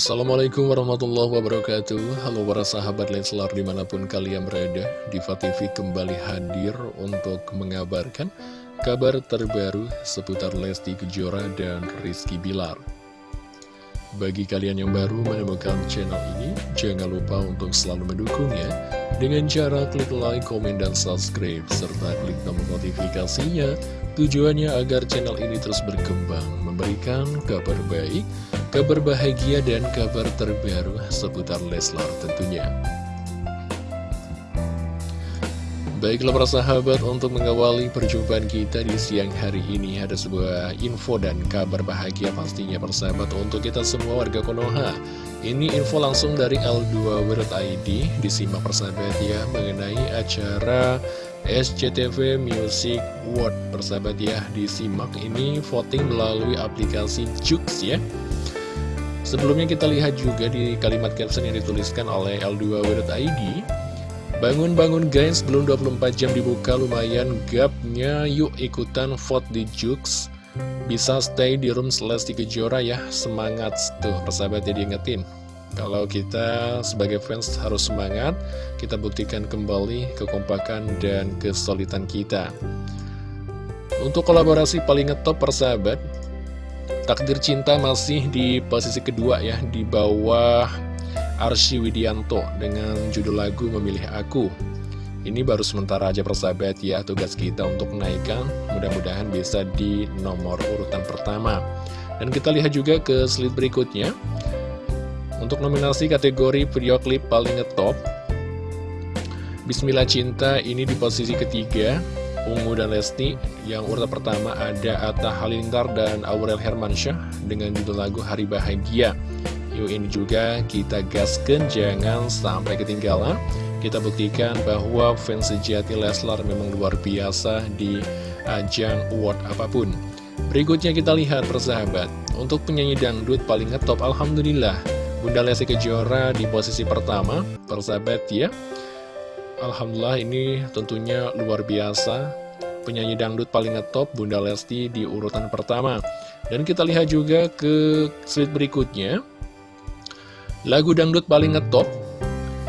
Assalamualaikum warahmatullahi wabarakatuh. Halo para sahabat Leslar di mana pun kalian berada Diva TV kembali hadir untuk mengabarkan kabar terbaru seputar Lesti Kejora dan Rizky Bilar Bagi kalian yang baru menemukan channel ini Jangan lupa untuk selalu mendukungnya Dengan cara klik like, komen, dan subscribe Serta klik tombol notifikasinya Tujuannya agar channel ini terus berkembang Memberikan kabar baik kabar bahagia dan kabar terbaru seputar Leslar tentunya. Baiklah para sahabat, untuk mengawali perjumpaan kita di siang hari ini ada sebuah info dan kabar bahagia pastinya persahabat untuk kita semua warga Konoha. Ini info langsung dari L2.id, disimak persahabat ya, mengenai acara SCTV Music World persahabat ya, disimak ini voting melalui aplikasi Jux ya. Sebelumnya kita lihat juga di kalimat caption yang dituliskan oleh L2W.id Bangun-bangun guys, belum 24 jam dibuka lumayan gapnya. Yuk ikutan vote di Jux. Bisa stay di room Lesti Kejora ya. Semangat tuh persahabat ya diingetin Kalau kita sebagai fans harus semangat Kita buktikan kembali kekompakan dan kesulitan kita. Untuk kolaborasi paling ngetop persahabat Takdir Cinta masih di posisi kedua ya, di bawah Arsy Widianto dengan judul lagu Memilih Aku. Ini baru sementara aja persahabat ya, tugas kita untuk menaikkan, mudah-mudahan bisa di nomor urutan pertama. Dan kita lihat juga ke slide berikutnya. Untuk nominasi kategori video klip paling ngetop, Bismillah Cinta ini di posisi ketiga Ungu dan Lesti Yang urutan pertama ada Atta Halilintar dan Aurel Hermansyah Dengan judul lagu Hari Bahagia Yuk ini juga kita gaskan Jangan sampai ketinggalan. Kita buktikan bahwa fans sejati Leslar memang luar biasa Di ajang award apa pun. Berikutnya kita lihat persahabat. Untuk penyanyi dangdut paling ngetop Alhamdulillah. Bunda Lesti Kejora di posisi pertama. Persahabat ya. Alhamdulillah ini tentunya luar biasa. Penyanyi dangdut paling ngetop Bunda Lesti di urutan pertama. Dan kita lihat juga ke slide berikutnya Lagu dangdut paling ngetop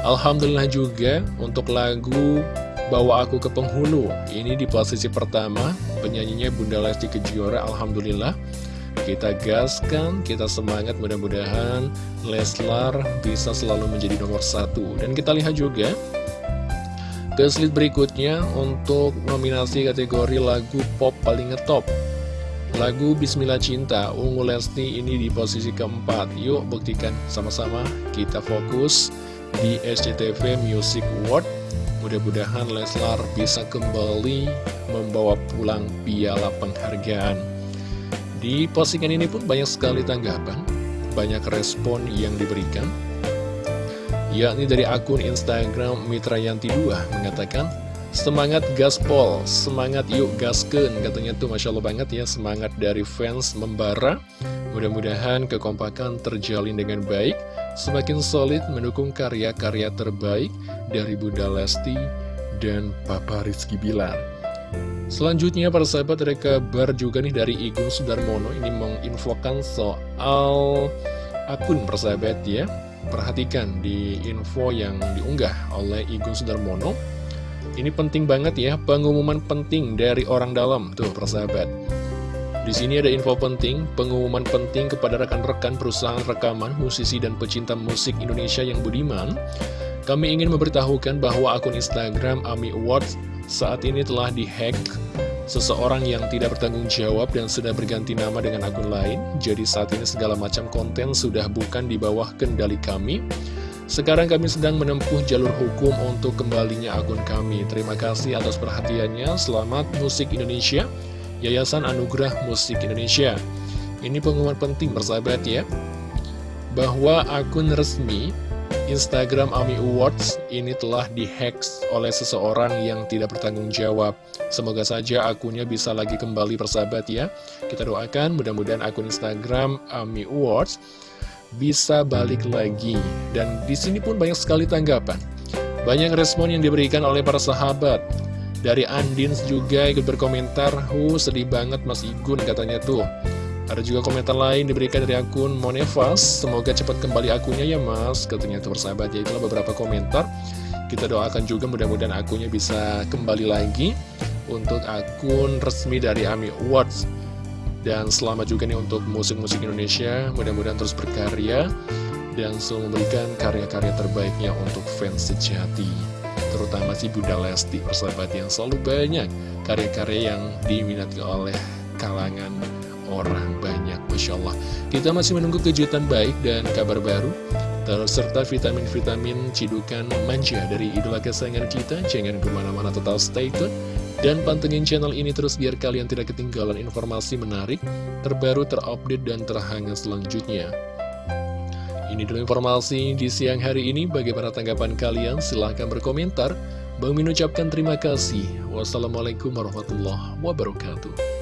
Alhamdulillah juga untuk lagu Bawa Aku ke Penghulu. Ini di posisi pertama Penyanyinya Bunda Lesti Kejora Alhamdulillah. Kita gaskan, kita semangat mudah-mudahan Leslar bisa selalu menjadi nomor satu. Dan kita lihat juga ke slide berikutnya untuk nominasi kategori lagu pop paling ngetop Lagu Bismillah Cinta Ungu Lesti ini di posisi keempat. Yuk buktikan sama-sama. Kita fokus di SCTV Music Award Mudah-mudahan Leslar bisa kembali membawa pulang piala penghargaan. Di postingan ini pun banyak sekali tanggapan Banyak respon yang diberikan. Yakni dari akun Instagram Mitra Yanti 2 mengatakan Semangat gaspol, semangat yuk gasken Katanya tuh Masya Allah banget ya Semangat dari fans membara. Mudah-mudahan kekompakan terjalin dengan baik Semakin solid mendukung karya-karya terbaik Dari Bunda Lesti dan Papa Rizky Bilar. Selanjutnya para sahabat ada kabar juga nih dari Igun Sudarmono. Ini menginfokan soal akun persahabat ya. Perhatikan di info yang diunggah oleh Igun Sudarmono Ini penting banget ya, pengumuman penting dari orang dalam Tuh persahabat di sini ada info penting, pengumuman penting kepada rekan-rekan perusahaan rekaman, musisi dan pecinta musik Indonesia yang budiman. Kami ingin memberitahukan bahwa akun Instagram AMI Awards saat ini telah dihack seseorang yang tidak bertanggung jawab dan sudah berganti nama dengan akun lain. Jadi saat ini segala macam konten sudah bukan di bawah kendali kami. Sekarang kami sedang menempuh jalur hukum untuk kembalinya akun kami. Terima kasih atas perhatiannya. Selamat Musik Indonesia, Yayasan Anugerah Musik Indonesia. Ini pengumuman penting bersahabat ya, bahwa akun resmi Instagram AMI Awards ini telah dihack oleh seseorang yang tidak bertanggung jawab. Semoga saja akunnya bisa lagi kembali persahabat ya. Kita doakan mudah-mudahan akun Instagram AMI Awards bisa balik lagi. Dan di sini pun banyak sekali tanggapan. Banyak respon yang diberikan oleh para sahabat. Dari Andins juga ikut berkomentar, Hu sedih banget Mas Igun katanya tuh. Ada juga komentar lain diberikan dari akun Monevas Semoga cepat kembali akunnya ya mas Katanya itu bersahabat ya itulah beberapa komentar Kita doakan juga mudah-mudahan akunnya bisa kembali lagi Untuk akun resmi dari AMI Awards Dan selamat juga nih untuk musik-musik Indonesia. Mudah-mudahan terus berkarya Dan selalu memberikan karya-karya terbaiknya untuk fans sejati Terutama si Bunda Lesti persahabat yang selalu banyak Karya-karya yang diminati oleh kalangan orang banyak Masya Allah. Kita masih menunggu kejutan baik dan kabar baru Serta vitamin-vitamin cidukan manja dari idola kesayangan kita. Jangan ke mana-mana total stay tune Dan pantengin channel ini terus biar kalian tidak ketinggalan informasi menarik Terbaru, terupdate, dan terhangat selanjutnya Ini dulu informasi di siang hari ini Bagaimana tanggapan kalian? Silahkan berkomentar Bang Min ucapkan terima kasih. Wassalamualaikum warahmatullahi wabarakatuh.